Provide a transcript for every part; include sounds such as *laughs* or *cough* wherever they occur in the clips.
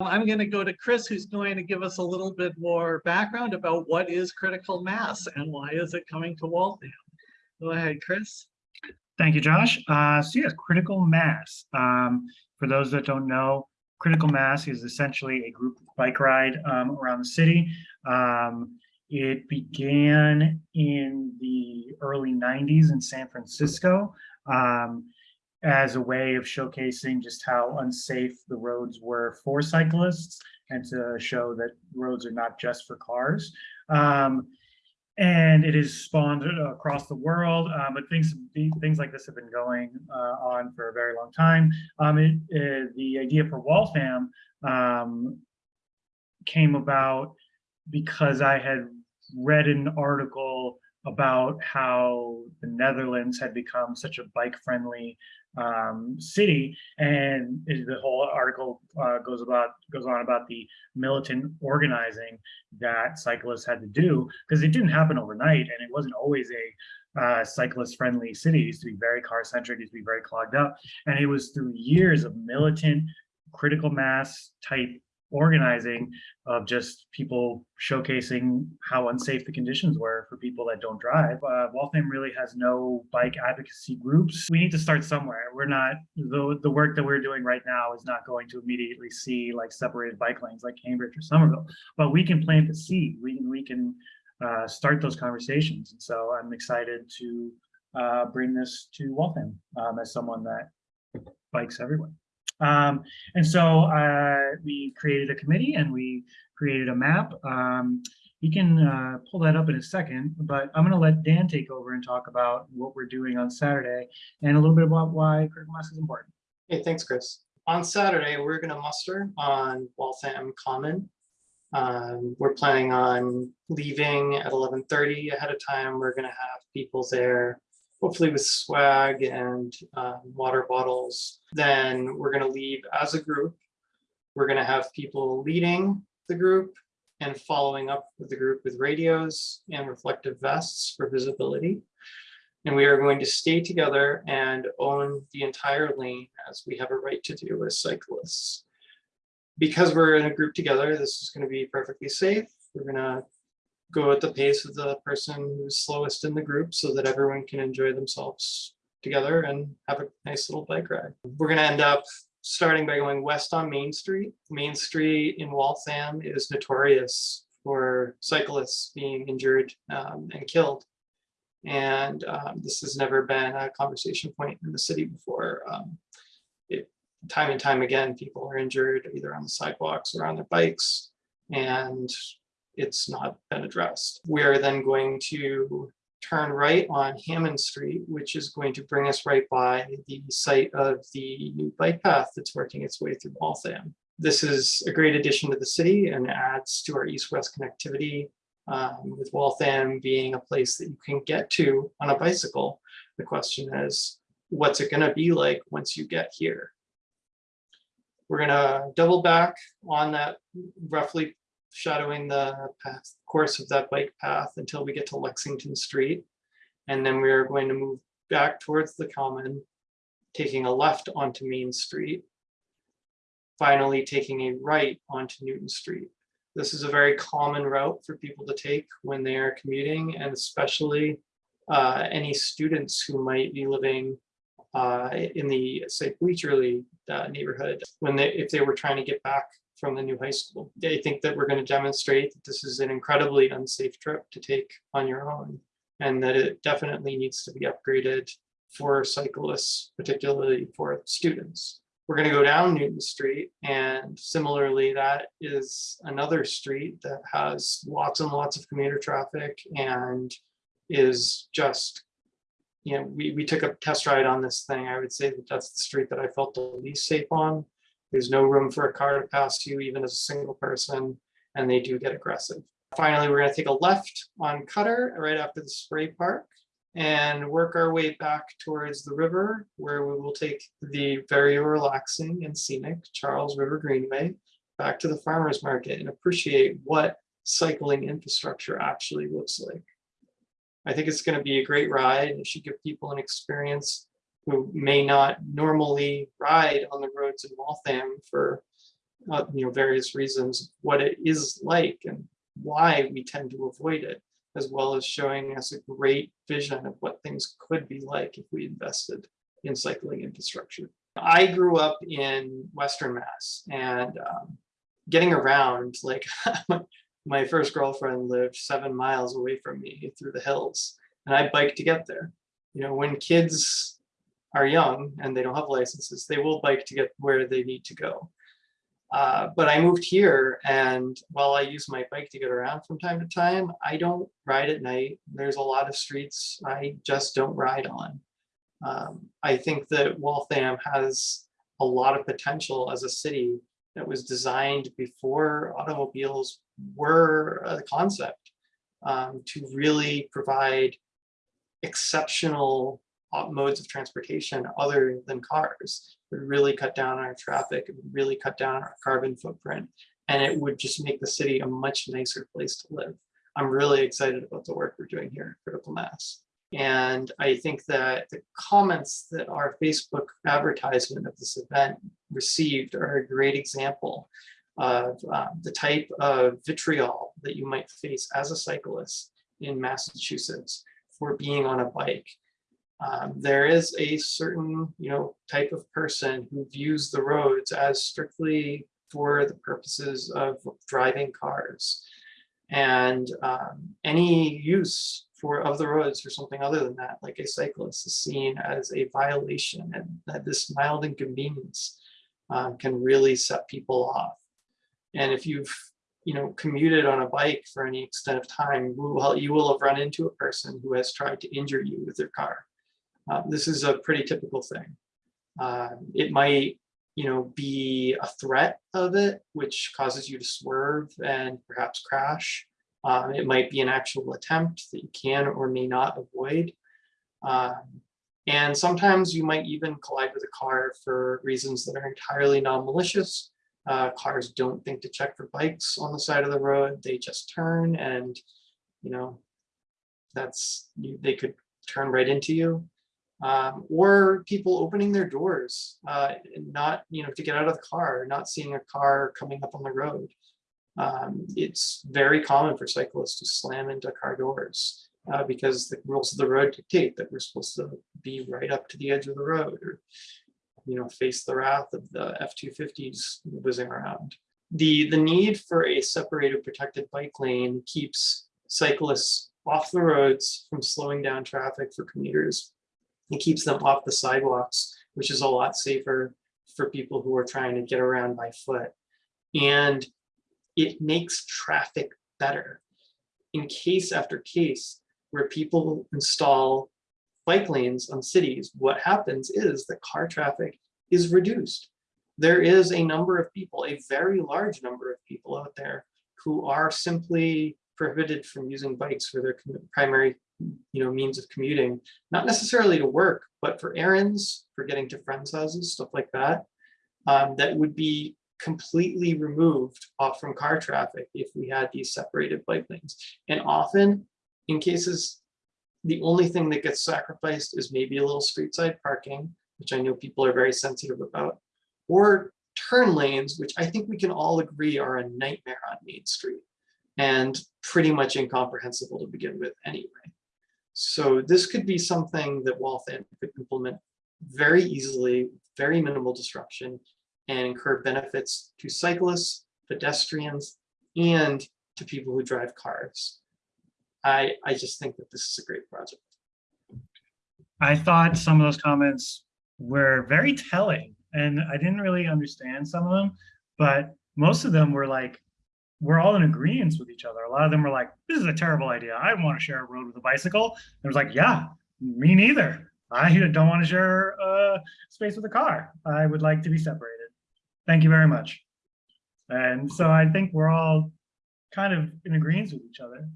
I'm going to go to Chris, who's going to give us a little bit more background about what is critical mass and why is it coming to Waltham. Go ahead, Chris. Thank you, Josh. Uh, so yes, critical mass. Um, for those that don't know, critical mass is essentially a group bike ride um, around the city. Um, it began in the early 90s in San Francisco um, as a way of showcasing just how unsafe the roads were for cyclists and to show that roads are not just for cars. Um, and it is spawned across the world, um, but things things like this have been going uh, on for a very long time. Um, it, it, the idea for Waltham um, came about because I had read an article about how the Netherlands had become such a bike-friendly um, city, and the whole article uh, goes about goes on about the militant organizing that cyclists had to do because it didn't happen overnight, and it wasn't always a uh, cyclist-friendly city. It used to be very car-centric, used to be very clogged up, and it was through years of militant, critical mass type organizing of just people showcasing how unsafe the conditions were for people that don't drive. Uh, Waltham really has no bike advocacy groups. We need to start somewhere. We're not, the, the work that we're doing right now is not going to immediately see like separated bike lanes like Cambridge or Somerville, but we can plant the seed. We can, we can uh, start those conversations. And so I'm excited to uh, bring this to Waltham um, as someone that bikes everywhere. Um, and so uh, we created a committee and we created a map. Um, we can uh, pull that up in a second, but I'm going to let Dan take over and talk about what we're doing on Saturday and a little bit about why critical mass is important. Hey, thanks, Chris. On Saturday, we're going to muster on Waltham Common. Um, we're planning on leaving at 11.30 ahead of time. We're going to have people there hopefully with swag and uh, water bottles. Then we're going to leave as a group. We're going to have people leading the group and following up with the group with radios and reflective vests for visibility. And we are going to stay together and own the entire lane as we have a right to do as cyclists. Because we're in a group together, this is going to be perfectly safe. We're going to go at the pace of the person who's slowest in the group so that everyone can enjoy themselves together and have a nice little bike ride. We're going to end up starting by going west on Main Street. Main Street in Waltham is notorious for cyclists being injured um, and killed. And um, this has never been a conversation point in the city before. Um, it, time and time again, people are injured either on the sidewalks or on their bikes. And it's not been addressed. We are then going to turn right on Hammond Street, which is going to bring us right by the site of the new bike path that's working its way through Waltham. This is a great addition to the city and adds to our east-west connectivity um, with Waltham being a place that you can get to on a bicycle. The question is, what's it gonna be like once you get here? We're gonna double back on that roughly shadowing the path, course of that bike path until we get to Lexington Street. And then we are going to move back towards the common, taking a left onto Main Street. Finally, taking a right onto Newton Street. This is a very common route for people to take when they are commuting and especially uh, any students who might be living uh, in the say Bleachery uh, neighborhood when they if they were trying to get back from the new high school. I think that we're going to demonstrate that this is an incredibly unsafe trip to take on your own and that it definitely needs to be upgraded for cyclists, particularly for students. We're going to go down Newton Street and similarly that is another street that has lots and lots of commuter traffic and is just you know, we, we took a test ride on this thing. I would say that that's the street that I felt the least safe on there's no room for a car to pass you, even as a single person, and they do get aggressive. Finally, we're going to take a left on Cutter right after the spray park and work our way back towards the river where we will take the very relaxing and scenic Charles River Greenway back to the farmer's market and appreciate what cycling infrastructure actually looks like. I think it's going to be a great ride. It should give people an experience who may not normally ride on the roads in Waltham for uh, you know, various reasons, what it is like and why we tend to avoid it, as well as showing us a great vision of what things could be like if we invested in cycling infrastructure. I grew up in Western Mass and um, getting around, like *laughs* my first girlfriend lived seven miles away from me through the hills and I biked to get there. You know, when kids are young and they don't have licenses, they will bike to get where they need to go. Uh, but I moved here and while I use my bike to get around from time to time, I don't ride at night. There's a lot of streets I just don't ride on. Um, I think that Waltham has a lot of potential as a city that was designed before automobiles were a concept um, to really provide exceptional modes of transportation other than cars. Would really cut down our traffic, it would really cut down our carbon footprint, and it would just make the city a much nicer place to live. I'm really excited about the work we're doing here at Critical Mass. And I think that the comments that our Facebook advertisement of this event received are a great example of uh, the type of vitriol that you might face as a cyclist in Massachusetts for being on a bike. Um, there is a certain, you know, type of person who views the roads as strictly for the purposes of driving cars. And um, any use for of the roads for something other than that, like a cyclist is seen as a violation and that this mild inconvenience um, can really set people off. And if you've you know, commuted on a bike for any extent of time, well, you will have run into a person who has tried to injure you with their car. Uh, this is a pretty typical thing. Uh, it might, you know, be a threat of it, which causes you to swerve and perhaps crash. Um, it might be an actual attempt that you can or may not avoid. Um, and sometimes you might even collide with a car for reasons that are entirely non-malicious, uh, cars don't think to check for bikes on the side of the road. They just turn and, you know, that's, they could turn right into you. Um, or people opening their doors, uh, not, you know, to get out of the car, not seeing a car coming up on the road. Um, it's very common for cyclists to slam into car doors, uh, because the rules of the road dictate that we're supposed to be right up to the edge of the road or you know, face the wrath of the F-250s whizzing around. The, the need for a separated protected bike lane keeps cyclists off the roads from slowing down traffic for commuters. It keeps them off the sidewalks, which is a lot safer for people who are trying to get around by foot. And it makes traffic better. In case after case where people install bike lanes on cities, what happens is that car traffic is reduced. There is a number of people, a very large number of people out there who are simply prohibited from using bikes for their primary you know, means of commuting, not necessarily to work, but for errands, for getting to friends' houses, stuff like that, um, that would be completely removed off from car traffic if we had these separated bike lanes. And often, in cases the only thing that gets sacrificed is maybe a little street side parking, which I know people are very sensitive about, or turn lanes, which I think we can all agree are a nightmare on Main Street and pretty much incomprehensible to begin with anyway. So this could be something that Waltham could implement very easily, very minimal disruption, and incur benefits to cyclists, pedestrians, and to people who drive cars. I, I just think that this is a great project. I thought some of those comments were very telling and I didn't really understand some of them, but most of them were like, we're all in agreement with each other. A lot of them were like, this is a terrible idea. I want to share a road with a bicycle. It was like, yeah, me neither. I don't want to share uh, space with a car. I would like to be separated. Thank you very much. And so I think we're all kind of in agreement with each other.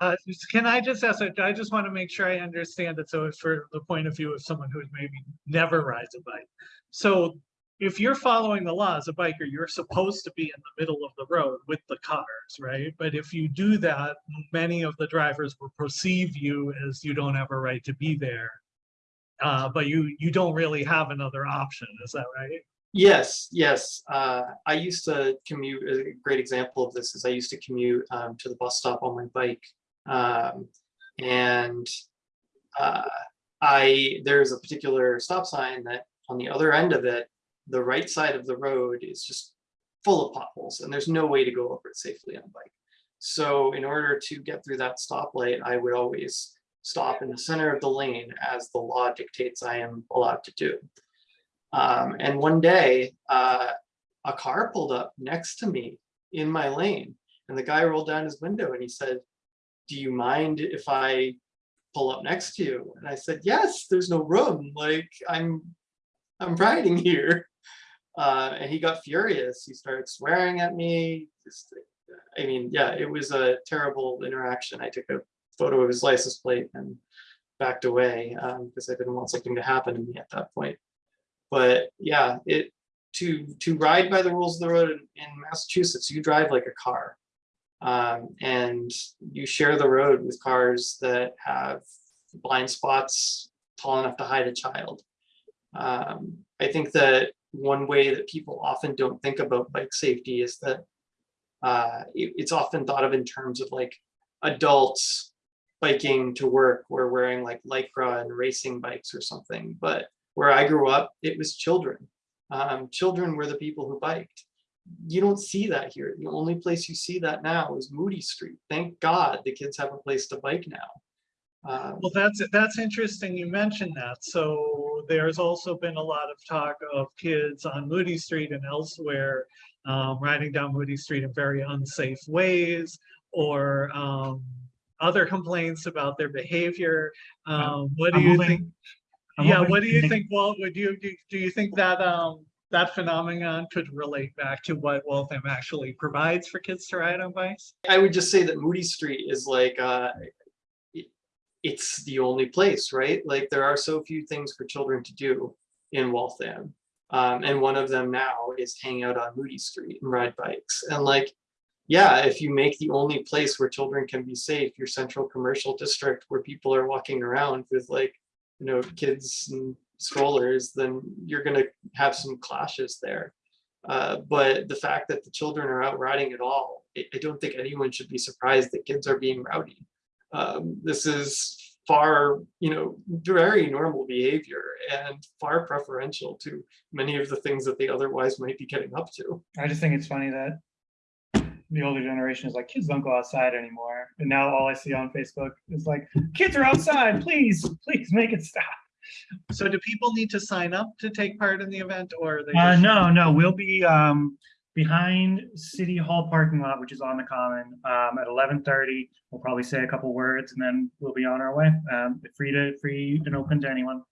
Uh, can I just ask, I just want to make sure I understand it. So for the point of view of someone who maybe never rides a bike. So if you're following the law as a biker, you're supposed to be in the middle of the road with the cars, right? But if you do that, many of the drivers will perceive you as you don't have a right to be there. Uh, but you, you don't really have another option, is that right? Yes, yes. Uh, I used to commute, a great example of this is I used to commute um, to the bus stop on my bike. Um, and uh, I, there's a particular stop sign that on the other end of it, the right side of the road is just full of potholes and there's no way to go over it safely on a bike. So in order to get through that stoplight, I would always stop in the center of the lane as the law dictates I am allowed to do. Um, and one day, uh, a car pulled up next to me in my lane and the guy rolled down his window and he said, do you mind if I pull up next to you? And I said, yes, there's no room. Like I'm, I'm riding here. Uh, and he got furious. He started swearing at me. Just, I mean, yeah, it was a terrible interaction. I took a photo of his license plate and backed away um, because I didn't want something to happen to me at that point. But yeah, it to to ride by the rules of the road in, in Massachusetts, you drive like a car. Um, and you share the road with cars that have blind spots tall enough to hide a child. Um, I think that one way that people often don't think about bike safety is that uh, it- it's often thought of in terms of like adults biking to work or wearing like lycra and racing bikes or something. But where I grew up, it was children. Um, children were the people who biked. You don't see that here. The only place you see that now is Moody Street. Thank God the kids have a place to bike now. Um, Well, that's, that's interesting you mentioned that. So there's also been a lot of talk of kids on Moody Street and elsewhere um, riding down Moody Street in very unsafe ways or um, other complaints about their behavior. Um, what do I'm you hoping- think? I'm Yeah, what do you make- think, Walt? Would you, do, do you think that, um, that phenomenon could relate back to what Waltham actually provides for kids to ride on bikes? I would just say that Moody Street is like, uh, it- it's the only place, right? Like there are so few things for children to do in Waltham. Um, and one of them now is hang out on Moody Street and ride bikes. And like, yeah, if you make the only place where children can be safe, your central commercial district where people are walking around with like, you know, kids and strollers, then you're gonna have some clashes there. Uh, but the fact that the children are out riding at all, I, I don't think anyone should be surprised that kids are being rowdy. Um, this is far, you know, very normal behavior and far preferential to many of the things that they otherwise might be getting up to. I just think it's funny that the older generation is like, kids don't go outside anymore. And now all I see on Facebook is like, kids are outside, please, please make it stop. So do people need to sign up to take part in the event or are they? Uh, no, no, we'll be, um, behind City Hall parking lot, which is on the common, um, at eleven thirty. We'll probably say a couple words and then we'll be on our way. Um, free to, free and open to anyone.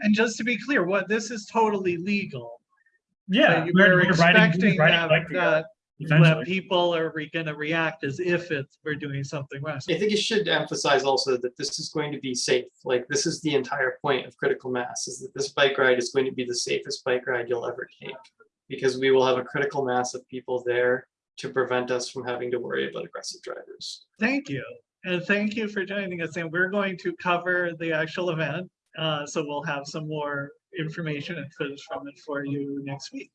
And just to be clear, what, this is totally legal. Yeah. But you we're- were we're riding- we're expecting riding that, bike that, that people are re- gonna react as if it's, we're doing something wrong. I think it should emphasize also that this is going to be safe. Like this is the entire point of critical mass is that this bike ride is going to be the safest bike ride you'll ever take. Because we will have a critical mass of people there to prevent us from having to worry about aggressive drivers. Thank you. And thank you for joining us. And we're going to cover the actual event. Uh, so we'll have some more information and footage from it for you next week.